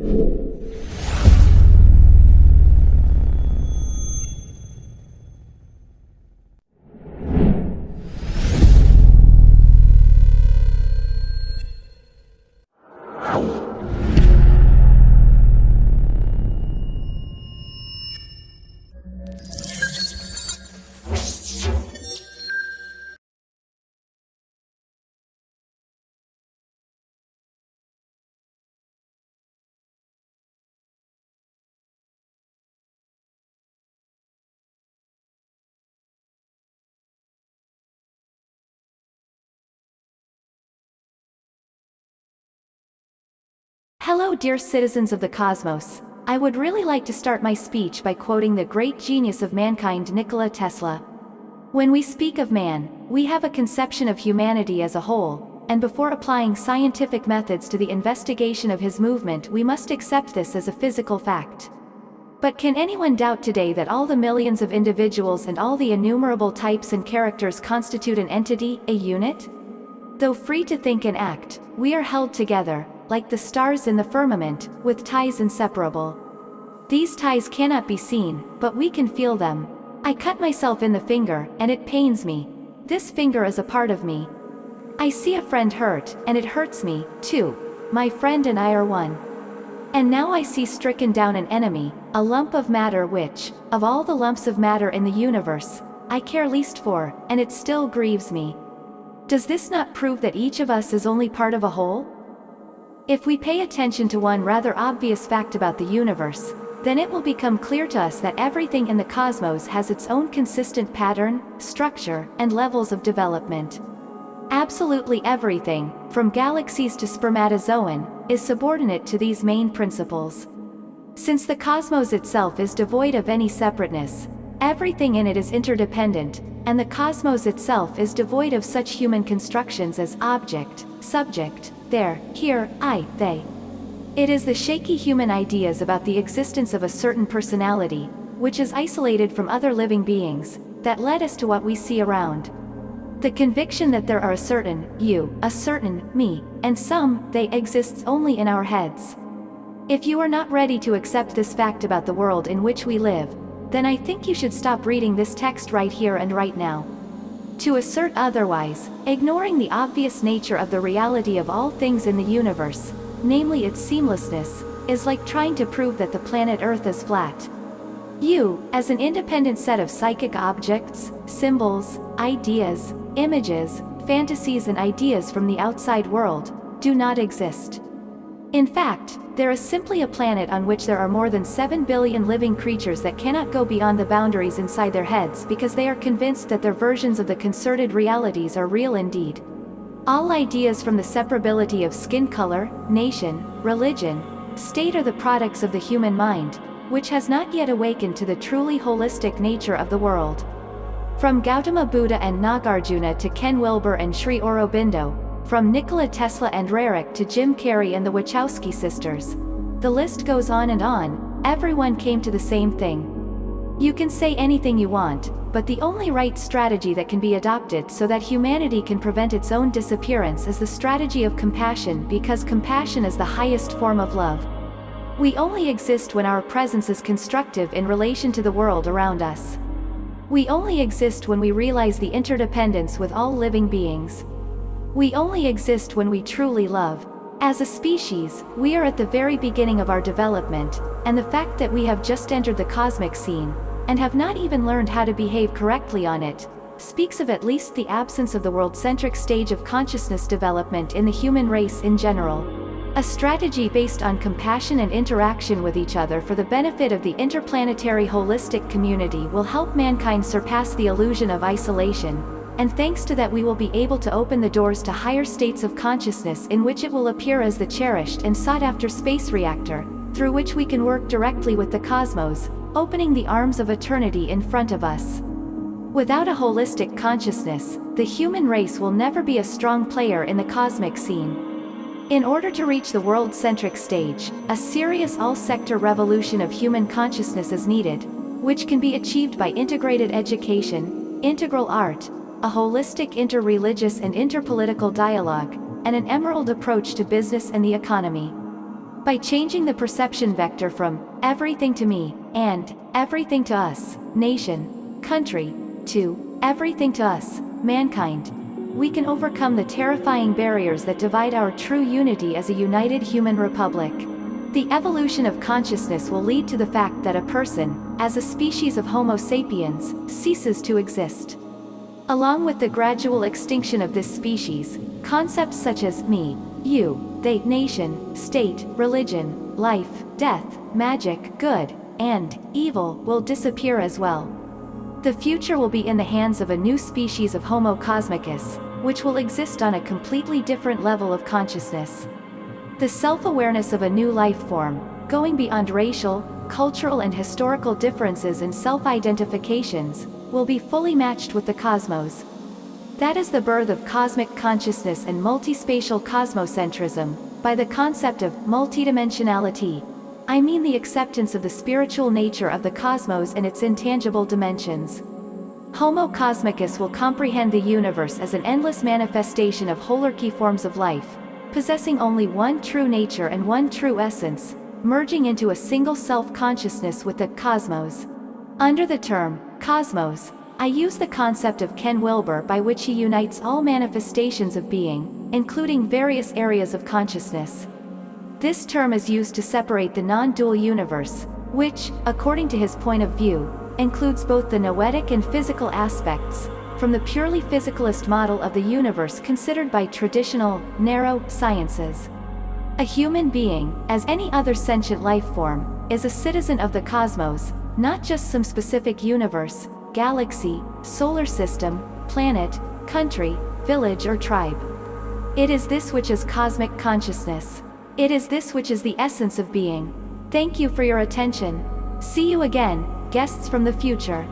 you. Hello dear citizens of the cosmos. I would really like to start my speech by quoting the great genius of mankind Nikola Tesla. When we speak of man, we have a conception of humanity as a whole, and before applying scientific methods to the investigation of his movement we must accept this as a physical fact. But can anyone doubt today that all the millions of individuals and all the innumerable types and characters constitute an entity, a unit? Though free to think and act, we are held together, like the stars in the firmament, with ties inseparable. These ties cannot be seen, but we can feel them. I cut myself in the finger, and it pains me. This finger is a part of me. I see a friend hurt, and it hurts me, too. My friend and I are one. And now I see stricken down an enemy, a lump of matter which, of all the lumps of matter in the universe, I care least for, and it still grieves me. Does this not prove that each of us is only part of a whole? If we pay attention to one rather obvious fact about the universe, then it will become clear to us that everything in the cosmos has its own consistent pattern, structure, and levels of development. Absolutely everything, from galaxies to spermatozoan, is subordinate to these main principles. Since the cosmos itself is devoid of any separateness, everything in it is interdependent, and the cosmos itself is devoid of such human constructions as object, subject, there, here, I, they. It is the shaky human ideas about the existence of a certain personality, which is isolated from other living beings, that led us to what we see around. The conviction that there are a certain, you, a certain, me, and some, they exists only in our heads. If you are not ready to accept this fact about the world in which we live, then I think you should stop reading this text right here and right now. To assert otherwise, ignoring the obvious nature of the reality of all things in the universe, namely its seamlessness, is like trying to prove that the planet Earth is flat. You, as an independent set of psychic objects, symbols, ideas, images, fantasies and ideas from the outside world, do not exist. In fact, there is simply a planet on which there are more than 7 billion living creatures that cannot go beyond the boundaries inside their heads because they are convinced that their versions of the concerted realities are real indeed. All ideas from the separability of skin color, nation, religion, state are the products of the human mind, which has not yet awakened to the truly holistic nature of the world. From Gautama Buddha and Nagarjuna to Ken Wilber and Sri Aurobindo, from Nikola Tesla and Roerich to Jim Carrey and the Wachowski sisters. The list goes on and on, everyone came to the same thing. You can say anything you want, but the only right strategy that can be adopted so that humanity can prevent its own disappearance is the strategy of compassion because compassion is the highest form of love. We only exist when our presence is constructive in relation to the world around us. We only exist when we realize the interdependence with all living beings. We only exist when we truly love. As a species, we are at the very beginning of our development, and the fact that we have just entered the cosmic scene, and have not even learned how to behave correctly on it, speaks of at least the absence of the world-centric stage of consciousness development in the human race in general. A strategy based on compassion and interaction with each other for the benefit of the interplanetary holistic community will help mankind surpass the illusion of isolation, and thanks to that we will be able to open the doors to higher states of consciousness in which it will appear as the cherished and sought-after space reactor, through which we can work directly with the cosmos, opening the arms of eternity in front of us. Without a holistic consciousness, the human race will never be a strong player in the cosmic scene. In order to reach the world-centric stage, a serious all-sector revolution of human consciousness is needed, which can be achieved by integrated education, integral art, a holistic interreligious and interpolitical dialogue, and an emerald approach to business and the economy. by changing the perception vector from everything to me and everything to us, nation, country, to everything to us, mankind. We can overcome the terrifying barriers that divide our true unity as a united human republic. The evolution of consciousness will lead to the fact that a person, as a species of Homo sapiens, ceases to exist. Along with the gradual extinction of this species, concepts such as me, you, they, nation, state, religion, life, death, magic, good, and evil will disappear as well. The future will be in the hands of a new species of Homo cosmicus, which will exist on a completely different level of consciousness. The self-awareness of a new life form, going beyond racial, cultural and historical differences and self-identifications, will be fully matched with the cosmos. That is the birth of cosmic consciousness and multispatial cosmocentrism, by the concept of multidimensionality. I mean the acceptance of the spiritual nature of the cosmos and its intangible dimensions. Homo cosmicus will comprehend the universe as an endless manifestation of holarchy forms of life, possessing only one true nature and one true essence, merging into a single self-consciousness with the cosmos. Under the term cosmos, I use the concept of Ken Wilber by which he unites all manifestations of being, including various areas of consciousness. This term is used to separate the non-dual universe, which, according to his point of view, includes both the noetic and physical aspects, from the purely physicalist model of the universe considered by traditional, narrow, sciences. A human being, as any other sentient life form, is a citizen of the cosmos, not just some specific universe, galaxy, solar system, planet, country, village or tribe. It is this which is cosmic consciousness. It is this which is the essence of being. Thank you for your attention. See you again, guests from the future.